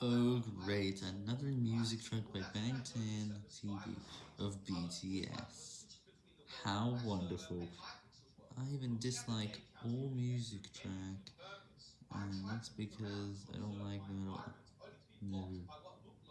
Oh great, another music track by Bangtan TV of BTS. How wonderful. I even dislike all music track, and that's because I don't like them at all. No.